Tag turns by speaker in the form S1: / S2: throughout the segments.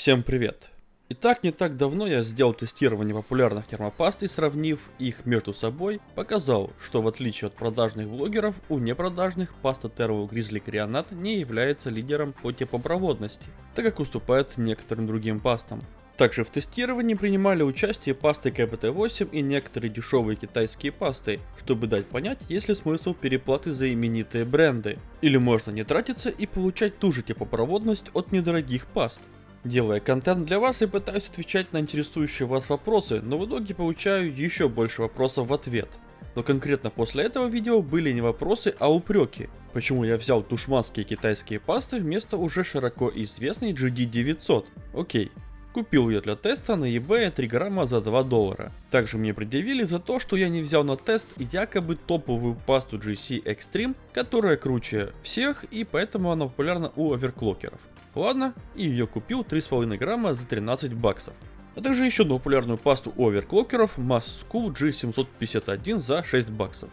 S1: Всем привет! Итак, не так давно я сделал тестирование популярных термопаст и сравнив их между собой, показал, что в отличие от продажных блогеров, у непродажных паста Tervo Grizzly Crionat не является лидером по теплопроводности, так как уступает некоторым другим пастам. Также в тестировании принимали участие пасты КПТ-8 и некоторые дешевые китайские пасты, чтобы дать понять, есть ли смысл переплаты за именитые бренды. Или можно не тратиться и получать ту же теплопроводность от недорогих паст. Делая контент для вас, я пытаюсь отвечать на интересующие вас вопросы, но в итоге получаю еще больше вопросов в ответ. Но конкретно после этого видео были не вопросы, а упреки. Почему я взял душманские китайские пасты вместо уже широко известной GD900? Окей, Купил ее для теста на eBay 3 грамма за 2 доллара. Также мне предъявили за то, что я не взял на тест якобы топовую пасту GC Extreme, которая круче всех и поэтому она популярна у оверклокеров. Ладно, и ее купил 3,5 грамма за 13 баксов. А также еще одну популярную пасту оверклокеров Mass School G751 за 6 баксов.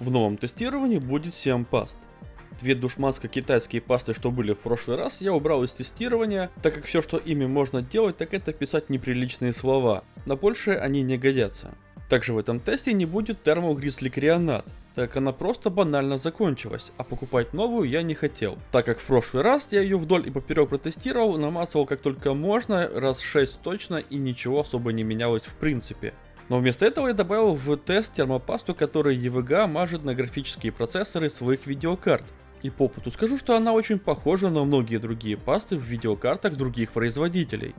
S1: В новом тестировании будет 7 паст. Две душманско-китайские пасты, что были в прошлый раз, я убрал из тестирования, так как все, что ими можно делать, так это писать неприличные слова. На большее они не годятся. Также в этом тесте не будет Crionat, так она просто банально закончилась, а покупать новую я не хотел. Так как в прошлый раз я ее вдоль и поперек протестировал, намазывал как только можно, раз 6 точно и ничего особо не менялось в принципе. Но вместо этого я добавил в тест термопасту, которая EVGA мажет на графические процессоры своих видеокарт. И по опыту скажу, что она очень похожа на многие другие пасты в видеокартах других производителей.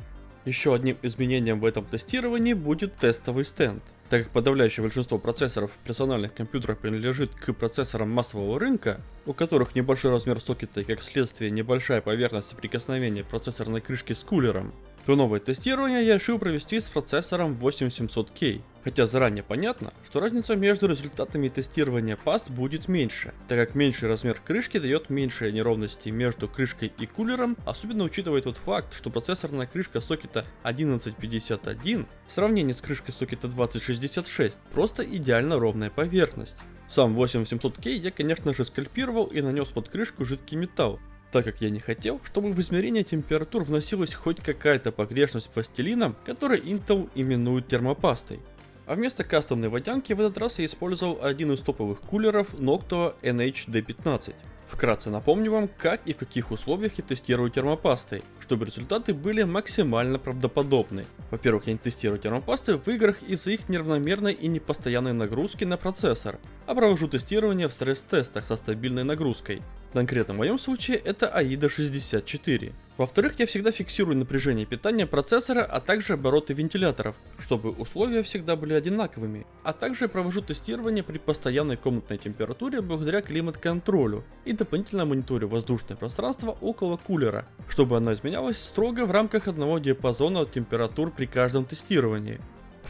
S1: Еще одним изменением в этом тестировании будет тестовый стенд. Так как подавляющее большинство процессоров в персональных компьютерах принадлежит к процессорам массового рынка, у которых небольшой размер сокета и как следствие небольшая поверхность соприкосновения процессорной крышки с кулером, то новое тестирование я решил провести с процессором 8700K. Хотя заранее понятно, что разница между результатами тестирования паст будет меньше, так как меньший размер крышки дает меньшие неровности между крышкой и кулером, особенно учитывая тот факт, что процессорная крышка сокета 1151 в сравнении с крышкой сокета 2066 просто идеально ровная поверхность. Сам 8700K я конечно же скальпировал и нанес под крышку жидкий металл, так как я не хотел, чтобы в измерение температур вносилась хоть какая-то погрешность пластилином, который Intel именует термопастой. А вместо кастомной водянки в этот раз я использовал один из топовых кулеров Noctua NHD15. Вкратце напомню вам, как и в каких условиях я тестирую термопасты, чтобы результаты были максимально правдоподобны. Во-первых, я не тестирую термопасты в играх из-за их неравномерной и непостоянной нагрузки на процессор, а провожу тестирование в стресс-тестах со стабильной нагрузкой. В моем случае это AIDA 64. Во-вторых, я всегда фиксирую напряжение питания процессора, а также обороты вентиляторов, чтобы условия всегда были одинаковыми. А также провожу тестирование при постоянной комнатной температуре благодаря климат-контролю и дополнительно мониторю воздушное пространство около кулера, чтобы оно изменялось строго в рамках одного диапазона температур при каждом тестировании.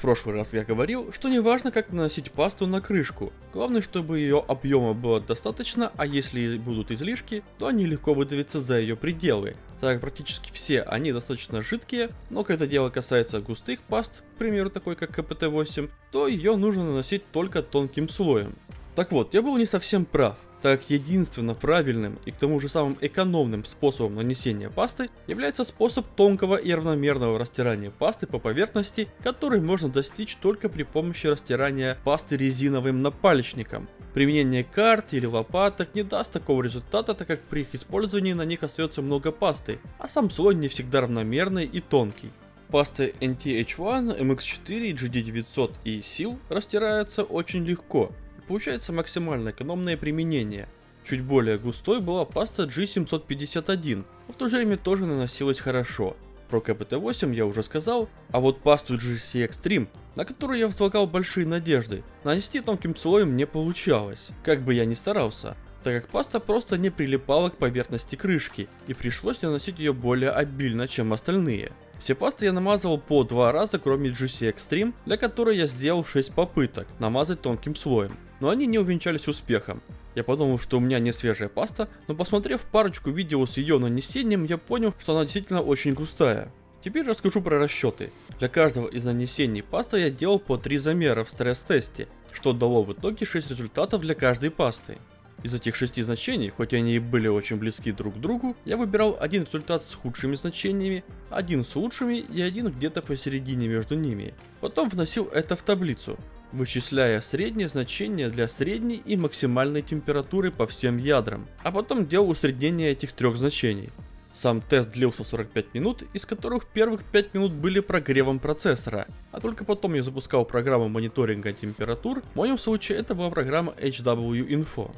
S1: В прошлый раз я говорил, что не важно как наносить пасту на крышку, главное чтобы ее объема было достаточно, а если будут излишки, то они легко выдавятся за ее пределы, так как практически все они достаточно жидкие, но когда дело касается густых паст, к примеру такой как КПТ-8, то ее нужно наносить только тонким слоем. Так вот, я был не совсем прав, так единственно правильным и к тому же самым экономным способом нанесения пасты является способ тонкого и равномерного растирания пасты по поверхности, который можно достичь только при помощи растирания пасты резиновым напальчником. Применение карт или лопаток не даст такого результата, так как при их использовании на них остается много пасты, а сам слой не всегда равномерный и тонкий. Пасты NTH1, MX4, GD900 и SEAL растираются очень легко, получается максимально экономное применение. Чуть более густой была паста G751, но в то же время тоже наносилась хорошо. Про КПТ-8 я уже сказал, а вот пасту GC Extreme, на которую я возлагал большие надежды, нанести тонким слоем не получалось, как бы я ни старался, так как паста просто не прилипала к поверхности крышки, и пришлось наносить ее более обильно, чем остальные. Все пасты я намазывал по два раза, кроме GC Extreme, для которой я сделал 6 попыток намазать тонким слоем но они не увенчались успехом. Я подумал, что у меня не свежая паста, но посмотрев парочку видео с ее нанесением, я понял, что она действительно очень густая. Теперь расскажу про расчеты. Для каждого из нанесений пасты я делал по 3 замера в стресс-тесте, что дало в итоге 6 результатов для каждой пасты. Из этих шести значений, хоть они и были очень близки друг к другу, я выбирал один результат с худшими значениями, один с лучшими и один где-то посередине между ними. Потом вносил это в таблицу, вычисляя среднее значение для средней и максимальной температуры по всем ядрам, а потом делал усреднение этих трех значений. Сам тест длился 45 минут, из которых первых 5 минут были прогревом процессора, а только потом я запускал программу мониторинга температур, в моем случае это была программа HW Info.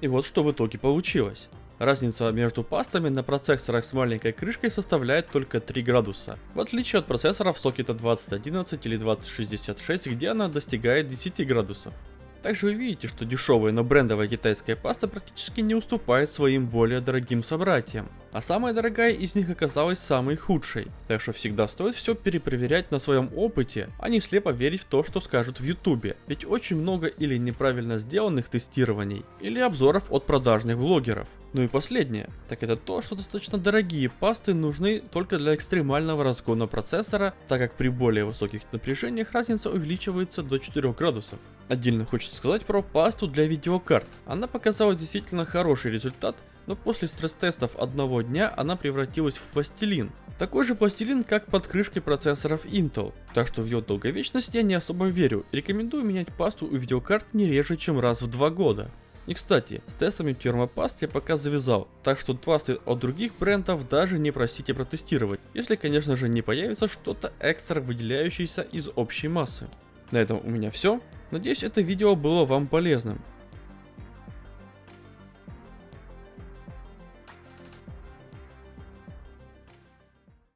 S1: И вот что в итоге получилось. Разница между пастами на процессорах с маленькой крышкой составляет только 3 градуса, в отличие от процессоров сокета 2011 или 2066, где она достигает 10 градусов. Также вы видите, что дешевая, но брендовая китайская паста практически не уступает своим более дорогим собратьям. А самая дорогая из них оказалась самой худшей. Так что всегда стоит все перепроверять на своем опыте, а не слепо верить в то, что скажут в ютубе. Ведь очень много или неправильно сделанных тестирований, или обзоров от продажных блогеров. Ну и последнее, так это то, что достаточно дорогие пасты нужны только для экстремального разгона процессора, так как при более высоких напряжениях разница увеличивается до 4 градусов. Отдельно хочется сказать про пасту для видеокарт. Она показала действительно хороший результат, но после стресс-тестов одного дня она превратилась в пластилин. Такой же пластилин, как под крышкой процессоров Intel. Так что в ее долговечность я не особо верю. Рекомендую менять пасту у видеокарт не реже, чем раз в два года. И кстати, с тестами термопаст я пока завязал, так что пасты от других брендов даже не просите протестировать, если конечно же не появится что-то экстра выделяющееся из общей массы. На этом у меня все. Надеюсь это видео было вам полезным.